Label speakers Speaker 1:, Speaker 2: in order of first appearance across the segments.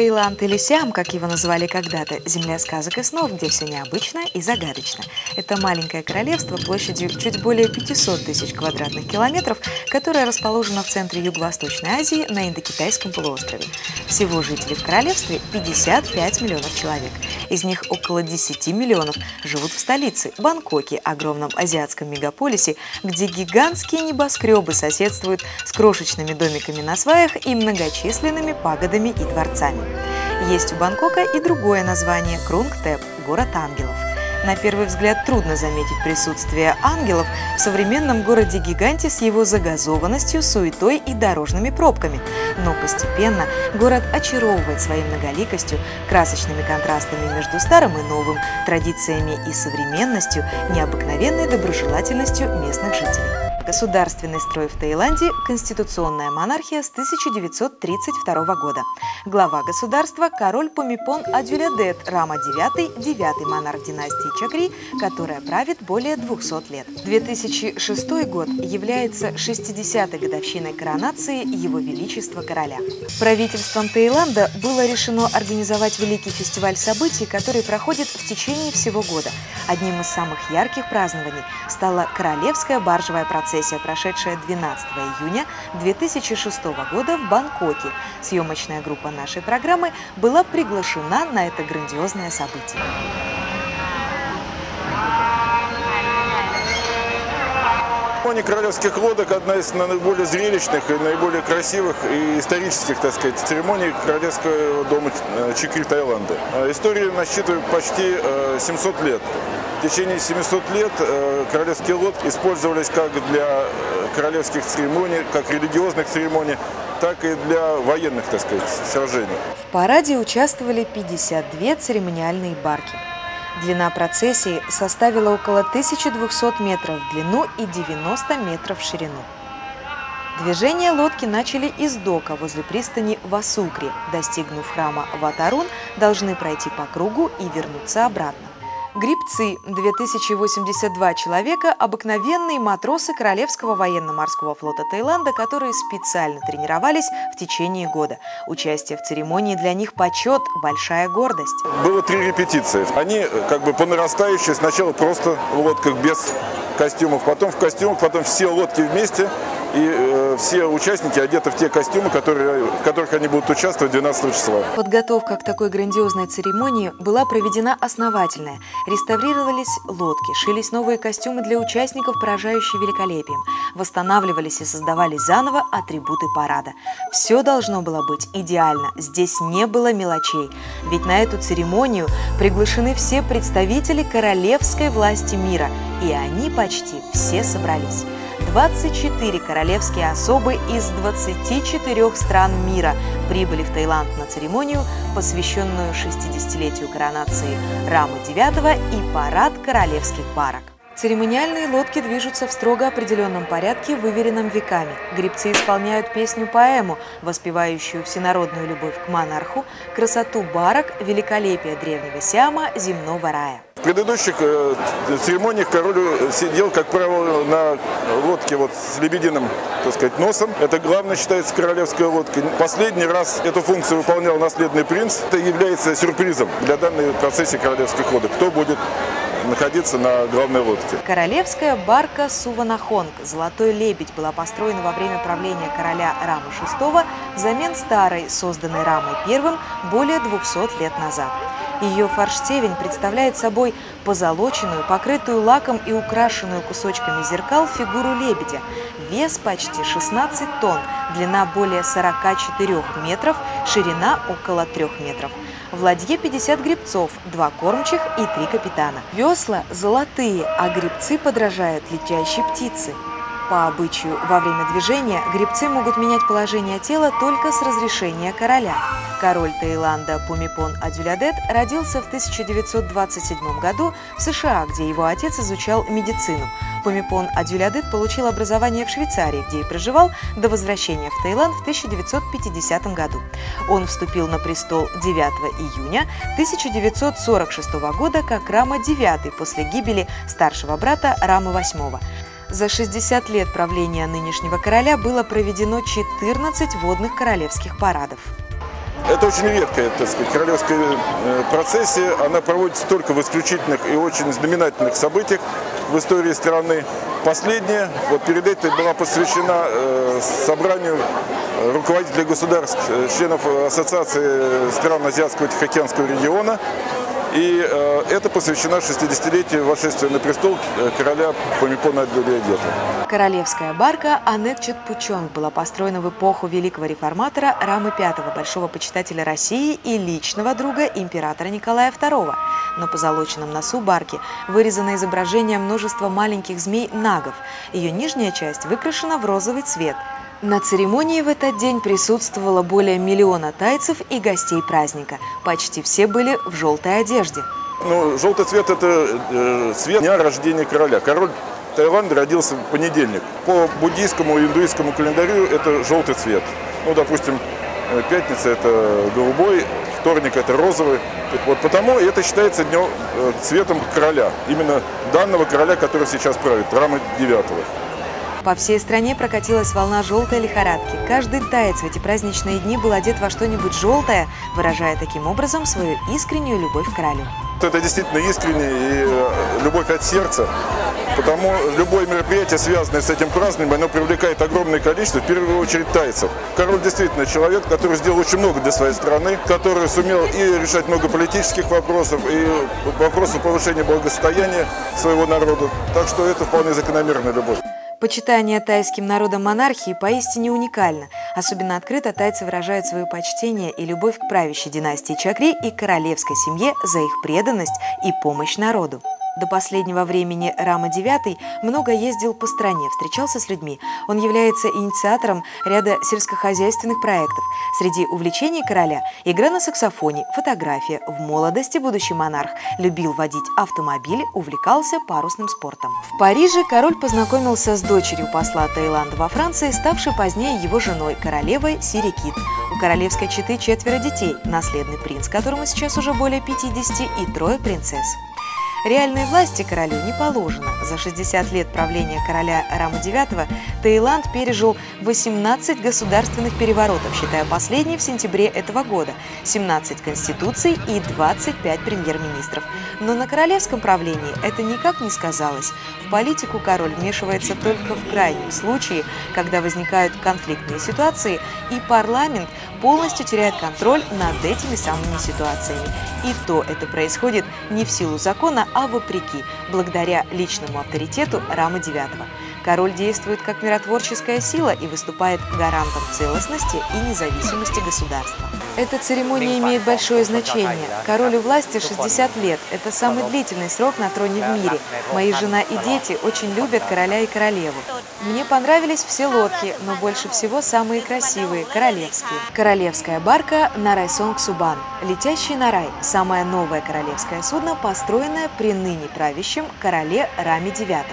Speaker 1: Таиланд или Сиам, как его называли когда-то, земля сказок и снов, где все необычно и загадочно. Это маленькое королевство площадью чуть более 500 тысяч квадратных километров, которое расположено в центре Юго-Восточной Азии на Индокитайском полуострове. Всего жителей в королевстве 55 миллионов человек. Из них около 10 миллионов живут в столице, Бангкоке, огромном азиатском мегаполисе, где гигантские небоскребы соседствуют с крошечными домиками на сваях и многочисленными пагодами и дворцами. Есть у Бангкока и другое название – Крунгтеп – город ангелов. На первый взгляд трудно заметить присутствие ангелов в современном городе-гиганте с его загазованностью, суетой и дорожными пробками. Но постепенно город очаровывает своей многоликостью, красочными контрастами между старым и новым, традициями и современностью, необыкновенной доброжелательностью местных жителей. Государственный строй в Таиланде – конституционная монархия с 1932 года. Глава государства – король Помипон Адюлядет Рама IX, девятый монарх династии Чакри, которая правит более 200 лет. 2006 год является 60-й годовщиной коронации Его Величества Короля. Правительством Таиланда было решено организовать великий фестиваль событий, который проходит в течение всего года. Одним из самых ярких празднований стала Королевская баржевая процессия фотосессия, прошедшая 12 июня 2006 года в Бангкоке. Съемочная группа нашей программы была приглашена на это грандиозное событие.
Speaker 2: Церемония королевских лодок одна из наиболее зрелищных и наиболее красивых и исторических, так сказать, церемоний Королевского дома э, Чикри Таиланда. Э, история насчитывает почти 700 э, лет. В течение 700 лет королевские лодки использовались как для королевских церемоний, как религиозных церемоний, так и для военных, так сказать, сражений.
Speaker 1: В параде участвовали 52 церемониальные барки. Длина процессии составила около 1200 метров в длину и 90 метров в ширину. Движение лодки начали из дока возле пристани Васукри. Достигнув храма Ватарун, должны пройти по кругу и вернуться обратно. Грибцы – 2082 человека, обыкновенные матросы Королевского военно-морского флота Таиланда, которые специально тренировались в течение года. Участие в церемонии для них почет, большая гордость.
Speaker 2: Было три репетиции. Они как бы по нарастающей, сначала просто в лодках без костюмов, потом в костюмах, потом все лодки вместе – и э, все участники одеты в те костюмы, которые, в которых они будут участвовать 12 числа.
Speaker 1: Подготовка к такой грандиозной церемонии была проведена основательная. Реставрировались лодки, шились новые костюмы для участников, поражающие великолепием. Восстанавливались и создавались заново атрибуты парада. Все должно было быть идеально, здесь не было мелочей. Ведь на эту церемонию приглашены все представители королевской власти мира, и они почти все собрались. 24 королевские особы из 24 стран мира прибыли в Таиланд на церемонию, посвященную 60-летию коронации Рамы IX и парад королевских барок. Церемониальные лодки движутся в строго определенном порядке, выверенном веками. Гребцы исполняют песню-поэму, воспевающую всенародную любовь к монарху, красоту барок, великолепие древнего Сиама, земного рая.
Speaker 2: В предыдущих э, церемониях король сидел, как правило, на лодке вот с лебединым, так сказать, носом. Это главное считается королевская лодка. Последний раз эту функцию выполнял наследный принц. Это является сюрпризом для данной процессии королевских лодок. Кто будет находиться на главной лодке.
Speaker 1: Королевская барка Суванахонг «Золотой лебедь» была построена во время правления короля Рамы VI взамен старой, созданной Рамой I более 200 лет назад. Ее форштевень представляет собой позолоченную, покрытую лаком и украшенную кусочками зеркал фигуру лебедя. Вес почти 16 тонн, длина более 44 метров, ширина около 3 метров. В ладье 50 грибцов, 2 кормчих и 3 капитана. Весла золотые, а грибцы подражают летящей птице. По обычаю, во время движения гребцы могут менять положение тела только с разрешения короля. Король Таиланда Пумипон Адюлядет родился в 1927 году в США, где его отец изучал медицину. Пумипон Адюлядет получил образование в Швейцарии, где и проживал до возвращения в Таиланд в 1950 году. Он вступил на престол 9 июня 1946 года как Рама IX после гибели старшего брата Рама VIII. За 60 лет правления нынешнего короля было проведено 14 водных королевских парадов.
Speaker 2: Это очень редкая, так сказать, королевская э, процессия. Она проводится только в исключительных и очень знаменательных событиях в истории страны. Последняя, вот перед этим была посвящена э, собранию руководителей государств, э, членов Ассоциации стран Азиатского Тихоокеанского региона. И э, это посвящено 60-летию восшествия на престол э, короля Памикона Аддулиадета.
Speaker 1: Королевская барка Анет Четпучонг была построена в эпоху великого реформатора Рамы V, большого почитателя России и личного друга императора Николая II. На позолоченном носу барки вырезано изображение множества маленьких змей-нагов. Ее нижняя часть выкрашена в розовый цвет – на церемонии в этот день присутствовало более миллиона тайцев и гостей праздника. Почти все были в желтой одежде.
Speaker 2: Ну, желтый цвет – это э, цвет дня рождения короля. Король Таиланда родился в понедельник. По буддийскому и индуистскому календарю это желтый цвет. Ну, допустим, э, пятница – это голубой, вторник – это розовый. Вот потому это считается днем, э, цветом короля. Именно данного короля, который сейчас правит, Рамы девятого.
Speaker 1: По всей стране прокатилась волна желтой лихорадки. Каждый таец в эти праздничные дни был одет во что-нибудь желтое, выражая таким образом свою искреннюю любовь к королю.
Speaker 2: Это действительно искренне и э, любовь от сердца, потому любое мероприятие, связанное с этим празднованием, оно привлекает огромное количество, в первую очередь, тайцев. Король действительно человек, который сделал очень много для своей страны, который сумел и решать много политических вопросов, и вопросов повышения благосостояния своего народа. Так что это вполне закономерная любовь.
Speaker 1: Почитание тайским народом монархии поистине уникально. Особенно открыто тайцы выражают свое почтение и любовь к правящей династии Чакри и королевской семье за их преданность и помощь народу. До последнего времени Рама IX много ездил по стране, встречался с людьми. Он является инициатором ряда сельскохозяйственных проектов. Среди увлечений короля – игра на саксофоне, фотография. В молодости будущий монарх любил водить автомобили, увлекался парусным спортом. В Париже король познакомился с дочерью посла Таиланда во Франции, ставшей позднее его женой, королевой Сирикит. У королевской четы четверо детей, наследный принц, которому сейчас уже более 50, и трое принцесс. Реальной власти королю не положено. За 60 лет правления короля Рама IX Таиланд пережил 18 государственных переворотов, считая последний в сентябре этого года, 17 конституций и 25 премьер-министров. Но на королевском правлении это никак не сказалось. В политику король вмешивается только в крайнем случае, когда возникают конфликтные ситуации, и парламент полностью теряет контроль над этими самыми ситуациями. И то это происходит не в силу закона, а вопреки, благодаря личному авторитету Рама IX. Король действует как миротворческая сила и выступает гарантом целостности и независимости государства. Эта церемония имеет большое значение. Король у власти 60 лет. Это самый длительный срок на троне в мире. Мои жена и дети очень любят короля и королеву. Мне понравились все лодки, но больше всего самые красивые – королевские. Королевская барка Нарайсонг Субан. Летящий на рай – самое новое королевское судно, построенное при ныне правящем короле Раме IX.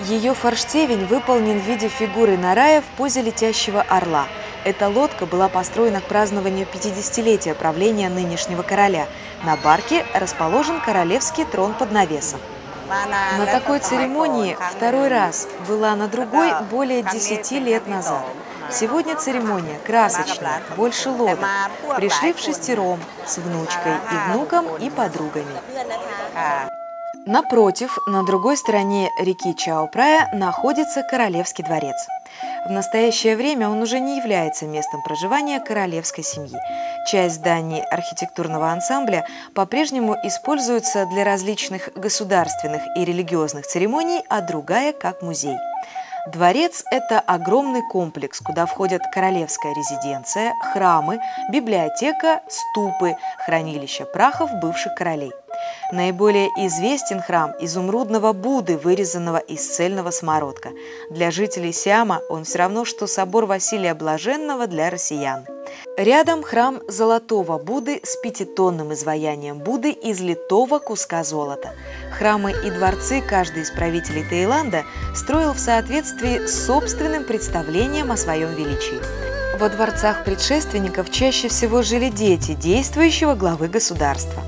Speaker 1: Ее форштевень выполнен в виде фигуры Нарая в позе летящего орла. Эта лодка была построена к празднованию 50-летия правления нынешнего короля. На барке расположен королевский трон под навесом. На такой церемонии второй раз была на другой более 10 лет назад. Сегодня церемония красочная, больше лодок. Пришли в шестером, с внучкой и внуком и подругами. Напротив, на другой стороне реки Чао-Прая находится Королевский дворец. В настоящее время он уже не является местом проживания королевской семьи. Часть зданий архитектурного ансамбля по-прежнему используется для различных государственных и религиозных церемоний, а другая – как музей. Дворец – это огромный комплекс, куда входят королевская резиденция, храмы, библиотека, ступы, хранилища прахов бывших королей. Наиболее известен храм изумрудного Будды, вырезанного из цельного смородка. Для жителей Сиама он все равно, что собор Василия Блаженного для россиян. Рядом храм Золотого Будды с пятитонным изваянием Будды из литого куска золота. Храмы и дворцы каждый из правителей Таиланда строил в соответствии с собственным представлением о своем величии. Во дворцах предшественников чаще всего жили дети действующего главы государства.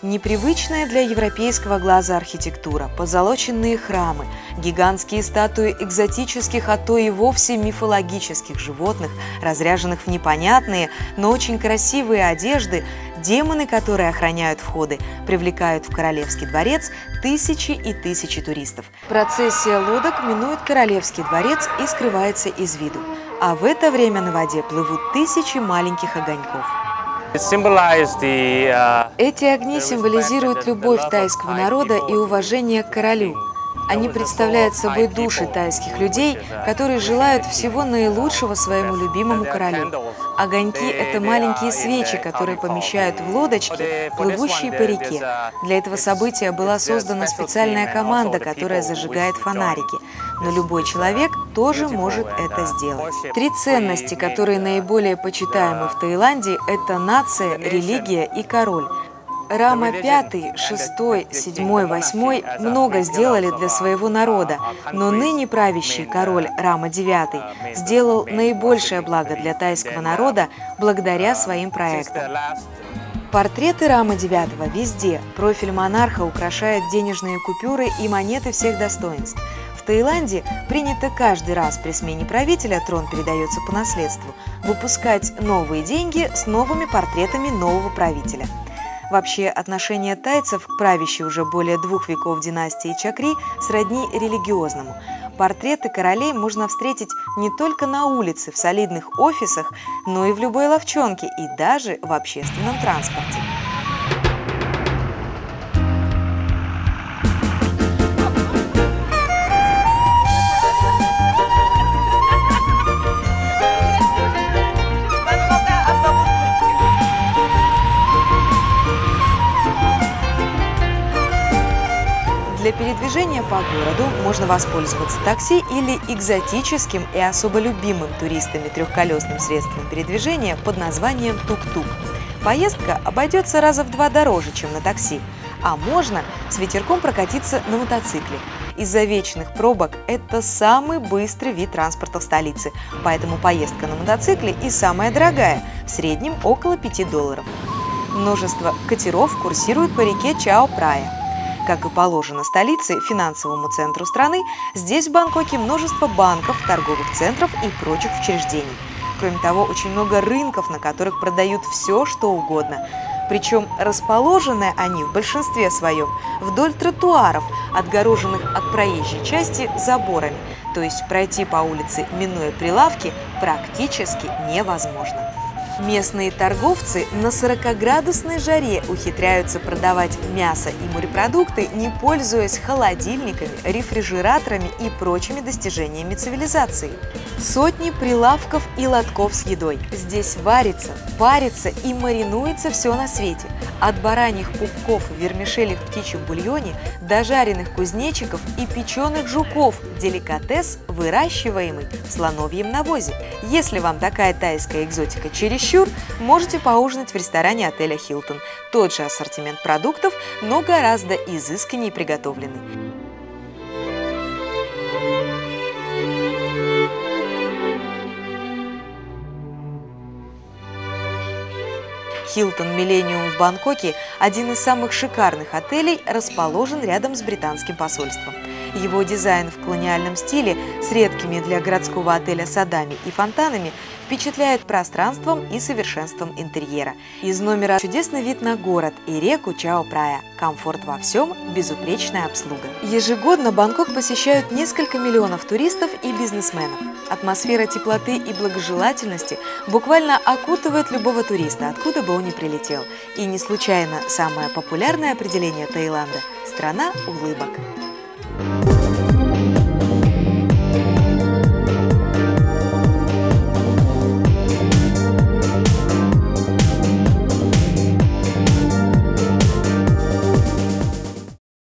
Speaker 1: Непривычная для европейского глаза архитектура, позолоченные храмы, гигантские статуи экзотических, а то и вовсе мифологических животных, разряженных в непонятные, но очень красивые одежды, демоны, которые охраняют входы, привлекают в Королевский дворец тысячи и тысячи туристов. Процессия лодок минует Королевский дворец и скрывается из виду. А в это время на воде плывут тысячи маленьких огоньков.
Speaker 3: Uh, Эти огни символизируют любовь тайского народа и уважение к королю. Они представляют собой души тайских людей, которые желают всего наилучшего своему любимому королю.
Speaker 1: Огоньки – это маленькие свечи, которые помещают в лодочки, плывущие по реке. Для этого события была создана специальная команда, которая зажигает фонарики. Но любой человек тоже может это сделать. Три ценности, которые наиболее почитаемы в Таиланде – это нация, религия и король. Рама 5, 6, 7, 8 много сделали для своего народа, но ныне правящий король Рама 9 сделал наибольшее благо для тайского народа благодаря своим проектам. Портреты Рама 9 везде. Профиль монарха украшает денежные купюры и монеты всех достоинств. В Таиланде принято каждый раз при смене правителя, трон передается по наследству, выпускать новые деньги с новыми портретами нового правителя – Вообще, отношение тайцев к правящей уже более двух веков династии Чакри сродни религиозному. Портреты королей можно встретить не только на улице, в солидных офисах, но и в любой ловчонке и даже в общественном транспорте. По городу можно воспользоваться такси или экзотическим и особо любимым туристами трехколесным средством передвижения под названием тук-тук. Поездка обойдется раза в два дороже, чем на такси, а можно с ветерком прокатиться на мотоцикле. Из-за вечных пробок это самый быстрый вид транспорта в столице, поэтому поездка на мотоцикле и самая дорогая, в среднем около 5 долларов. Множество катеров курсируют по реке Чао-Прая. Как и положено столице, финансовому центру страны, здесь в Бангкоке множество банков, торговых центров и прочих учреждений. Кроме того, очень много рынков, на которых продают все, что угодно. Причем расположены они в большинстве своем вдоль тротуаров, отгороженных от проезжей части заборами. То есть пройти по улице, минуя прилавки, практически невозможно. Местные торговцы на 40-градусной жаре ухитряются продавать мясо и морепродукты, не пользуясь холодильниками, рефрижераторами и прочими достижениями цивилизации. Сотни прилавков и лотков с едой. Здесь варится, парится и маринуется все на свете. От бараньих пупков в птичьем бульоне до жареных кузнечиков и печеных жуков – деликатес, выращиваемый в слоновьем навозе. Если вам такая тайская экзотика чересчур, можете поужинать в ресторане отеля «Хилтон». Тот же ассортимент продуктов, но гораздо изысканнее приготовленный. Хилтон Миллениум в Бангкоке – один из самых шикарных отелей, расположен рядом с британским посольством. Его дизайн в колониальном стиле с редкими для городского отеля садами и фонтанами впечатляет пространством и совершенством интерьера. Из номера чудесный вид на город и реку Чао-Прая. Комфорт во всем, безупречная обслуга. Ежегодно Бангкок посещают несколько миллионов туристов и бизнесменов. Атмосфера теплоты и благожелательности буквально окутывает любого туриста, откуда бы он ни прилетел. И не случайно самое популярное определение Таиланда – страна улыбок. Bye.